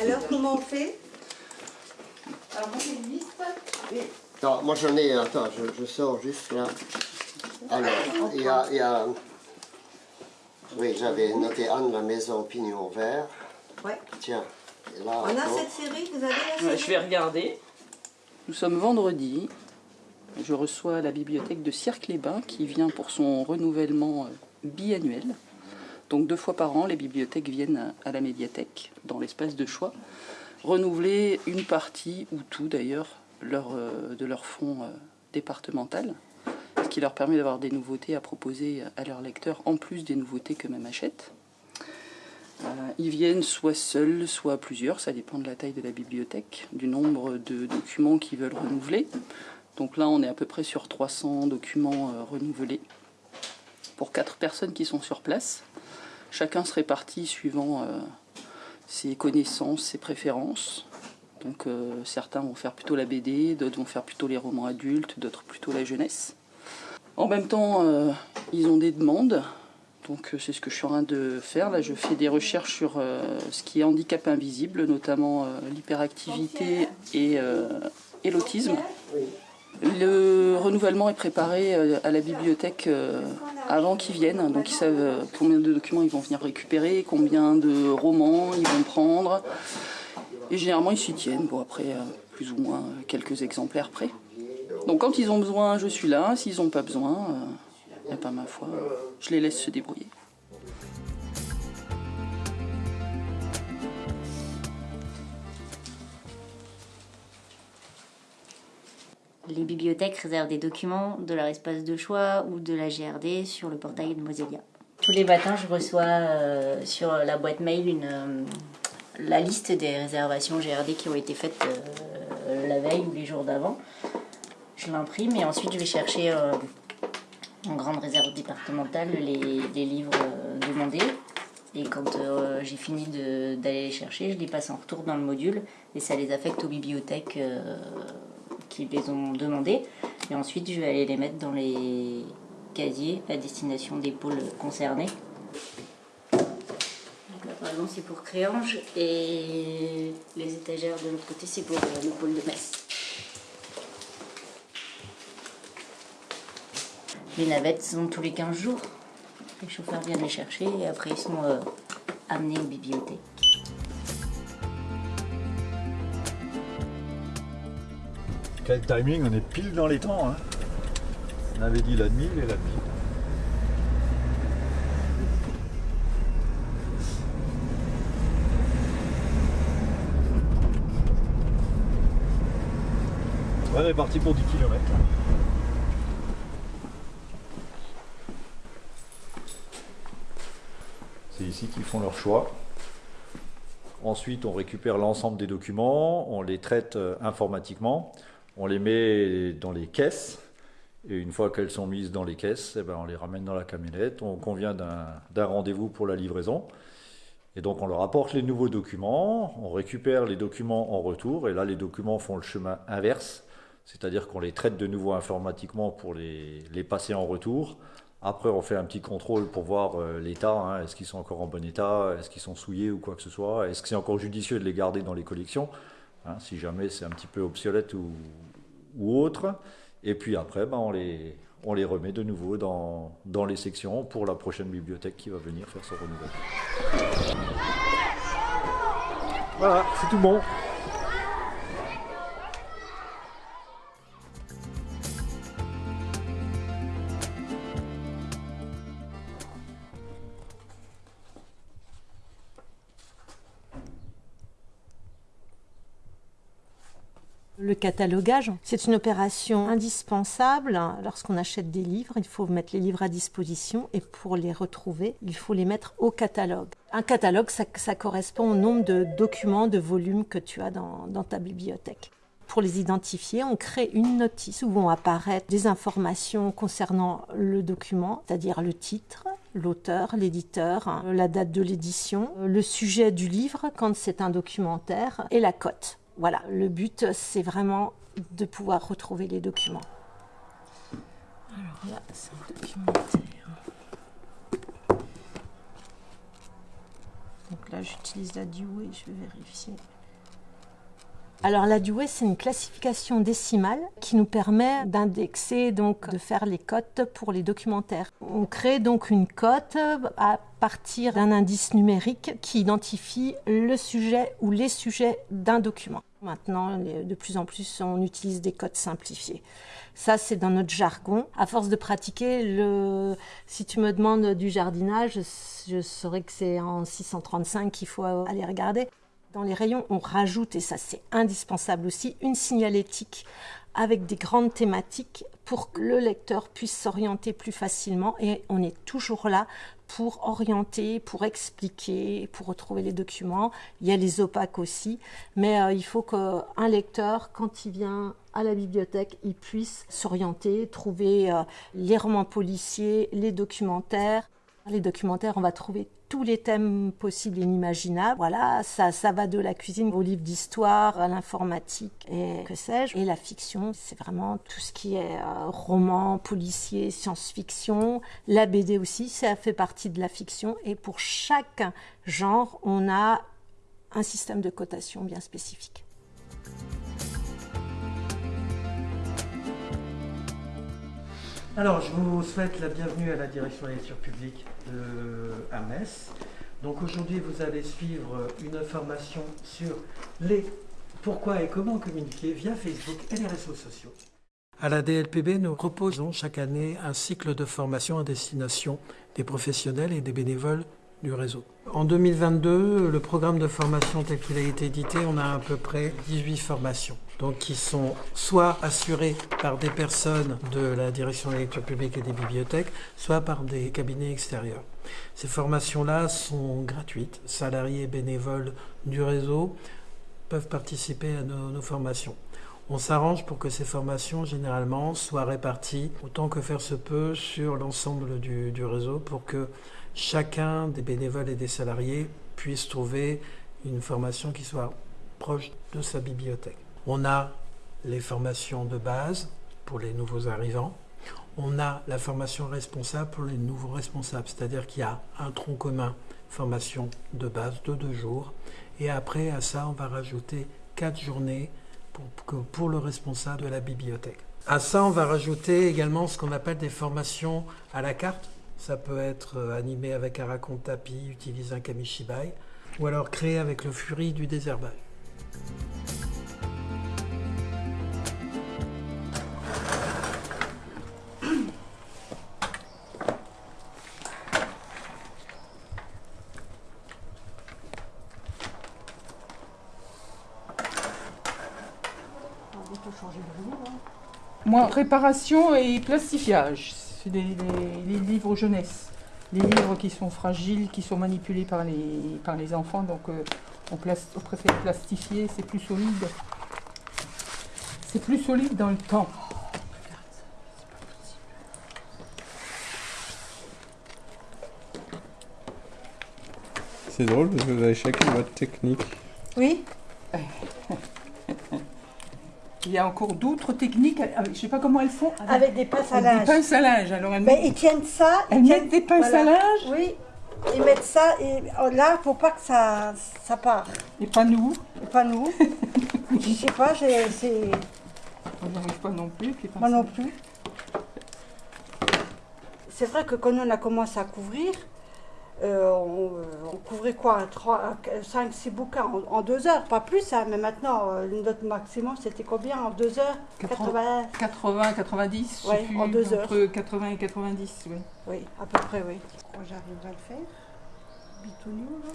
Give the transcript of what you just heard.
Alors, comment on fait? Alors moi j'ai une liste. Non, moi j'en ai, attends, je, je sors juste là. Alors, il y a, il y a- Oui, j'avais noté Anne, la maison pignon vert. Ouais. Tiens, et là. On a cette série, vous avez la série Ouais, je vais regarder. Nous sommes vendredi. Je reçois la bibliothèque de Cirque-les-Bains qui vient pour son renouvellement euh, biannuel. Donc deux fois par an, les bibliothèques viennent à la médiathèque, dans l'espace de choix, renouveler une partie, ou tout d'ailleurs, leur, euh, de leur fonds euh, départemental, qui leur permet d'avoir des nouveautés à proposer à leurs lecteurs, en plus des nouveautés qu'eux-mêmes achètent. Euh, Ils viennent soit seuls, soit plusieurs, ça dépend de la taille de la bibliothèque, du nombre de documents qu'ils veulent renouveler. Donc là, on est à peu près sur 300 documents euh, renouvelés pour quatre personnes qui sont sur place. Chacun se répartit suivant euh, ses connaissances, ses préférences. Donc euh, certains vont faire plutôt la BD, d'autres vont faire plutôt les romans adultes, d'autres plutôt la jeunesse. En même temps, euh, ils ont des demandes. Donc euh, c'est ce que je suis en train de faire. Là, je fais des recherches sur euh, ce qui est handicap invisible, notamment l'hyperactivité et, l'autisme. Le renouvellement est préparé à la bibliothèque avant qu'ils viennent, donc ils savent combien de documents ils vont venir récupérer, combien de romans ils vont prendre. Et généralement ils s'y tiennent, après plus ou moins quelques exemplaires près. Donc quand ils ont besoin, je suis là, s'ils n'ont pas besoin, euh, eh ben, ma foi, euh, je les laisse se débrouiller. Les bibliothèques réservent des documents de leur espace de choix ou de la GRD sur le portail de Moselia. Tous les matins, je reçois euh, sur la boîte mail une, euh, la liste des réservations GRD qui ont été faites euh, la veille ou les jours d'avant. Je l'imprime et ensuite je vais chercher euh, en grande réserve départementale les, livres euh, demandés. Et quand euh, j'ai fini d'aller les chercher, je les passe en retour dans le module et ça les affecte aux bibliothèques qui les ont demandés. Et ensuite, je vais aller les mettre dans les casiers à destination des pôles concernés. Là, par exemple, c'est pour Créange et les étagères de l'autre côté, c'est pour le pôle de Metz. Les navettes sont tous les 15 jours. Les chauffeurs viennent les chercher et après ils sont euh, amenés aux bibliothèques. Quel timing, on est pile dans les temps. Hein. On avait dit la demi, il est la. Ouais, on est parti pour 10 km. C'est ici qu'ils font leur choix. Ensuite, on récupère l'ensemble des documents, on les traite euh, informatiquement, on les met dans les caisses. Et une fois qu'elles sont mises dans les caisses, eh ben, on les ramène dans la camionnette. On convient d'un rendez-vous pour la livraison. Et donc, on leur apporte les nouveaux documents, on récupère les documents en retour. Et là, les documents font le chemin inverse. C'est-à-dire qu'on les traite de nouveau informatiquement pour les passer en retour. Après, on fait un petit contrôle pour voir euh, l'état. hein. Est-ce qu'ils sont encore en bon état? Est-ce qu'ils sont souillés ou quoi que ce soit? Est-ce que c'est encore judicieux de les garder dans les collections? Hein, Si jamais c'est un petit peu obsolète ou, autre. Et puis après, ben, on, les, on les remet de nouveau dans, dans les sections pour la prochaine bibliothèque qui va venir faire son renouvellement. Voilà, c'est tout bon. Le catalogage, c'est une opération indispensable lorsqu'on achète des livres. Il faut mettre les livres à disposition et pour les retrouver, il faut les mettre au catalogue. Un catalogue, ça, correspond au nombre de documents, de volumes que tu as dans, dans ta bibliothèque. Pour les identifier, on crée une notice où vont apparaître des informations concernant le document, c'est-à-dire le titre, l'auteur, l'éditeur, la date de l'édition, le sujet du livre quand c'est un documentaire et la cote. Voilà, le but c'est vraiment de pouvoir retrouver les documents. Alors là, c'est un documentaire. Donc là, j'utilise la Dewey, je vais vérifier. Alors la Dewey, c'est une classification décimale qui nous permet d'indexer, donc de faire les cotes pour les documentaires. On crée donc une cote à partir d'un indice numérique qui identifie le sujet ou les sujets d'un document. Maintenant, de plus en plus, on utilise des codes simplifiés. Ça, c'est dans notre jargon. À force de pratiquer, si tu me demandes du jardinage, je saurais que c'est en 635 qu'il faut aller regarder. Dans les rayons, on rajoute, et ça c'est indispensable aussi, une signalétique avec des grandes thématiques pour que le lecteur puisse s'orienter plus facilement. Et on est toujours là pour orienter, pour expliquer, pour retrouver les documents. Il y a les opaques aussi, mais euh, il faut qu'un lecteur, quand il vient à la bibliothèque, il puisse s'orienter, trouver euh, les romans policiers, les documentaires. Les documentaires, on va trouver tous les thèmes possibles et inimaginables. Voilà, ça, ça va de la cuisine au livre d'histoire, à l'informatique et que sais-je. Et la fiction, c'est vraiment tout ce qui est euh, roman, policier, science-fiction. La BD aussi, ça fait partie de la fiction. Et pour chaque genre, on a un système de cotation bien spécifique. Alors, je vous souhaite la bienvenue à la direction de la lecture publique de, à Metz. Donc aujourd'hui, vous allez suivre une formation sur les pourquoi et comment communiquer via Facebook et les réseaux sociaux. À la DLPB, nous proposons chaque année un cycle de formation à destination des professionnels et des bénévoles du réseau. En 2022, le programme de formation tel qu'il a été édité, on a à peu près 18 formations. Donc qui sont soit assurées par des personnes de la direction de lecture publique et des bibliothèques, soit par des cabinets extérieurs. Ces formations-là sont gratuites. Salariés bénévoles du réseau peuvent participer à nos, formations. On s'arrange pour que ces formations, généralement, soient réparties autant que faire se peut sur l'ensemble du réseau pour que chacun des bénévoles et des salariés puisse trouver une formation qui soit proche de sa bibliothèque. On a les formations de base pour les nouveaux arrivants. On a la formation responsable pour les nouveaux responsables, c'est-à-dire qu'il y a un tronc commun formation de base de deux jours. Et après, à ça, on va rajouter quatre journées pour, pour le responsable de la bibliothèque. À ça, on va rajouter également ce qu'on appelle des formations à la carte. Ça peut être euh, animé avec un raconte tapis, utiliser un kamishibai, ou alors créé avec le furie du désherbage. Moi, réparation et plastifiage, c'est les livres jeunesse. Les livres qui sont fragiles, qui sont manipulés par les, par les enfants, donc euh, on, plas- on préfère plastifier, c'est plus solide. C'est plus solide dans le temps. C'est drôle parce que vous avez chacun votre technique. Oui Il y a encore d'autres techniques, euh, je ne sais pas comment elles font. Avec des pinces à Avec des linge. pinces à linge. Alors elles Mais mettent, ils tiennent ça. elles tiennent- mettent des pinces voilà. à linge Oui. Ils mettent ça et oh, là, faut pas que ça, ça part. et pas nous. Et pas nous. Je sais pas, c'est On n'y arrive pas non plus. moi non linge. plus. C'est vrai que quand on a commencé à couvrir, euh, on, on couvrait quoi 5, 6 bouquins en, en deux heures, pas plus, hein, mais maintenant, euh, notre maximum, c'était combien en deux heures? 80, 80, 90, je sais Ouais, plus, en deux heures. entre 80 et 90, oui. Oui, à peu près, oui. Je crois que j'arriverai à le faire. Bitounion, là.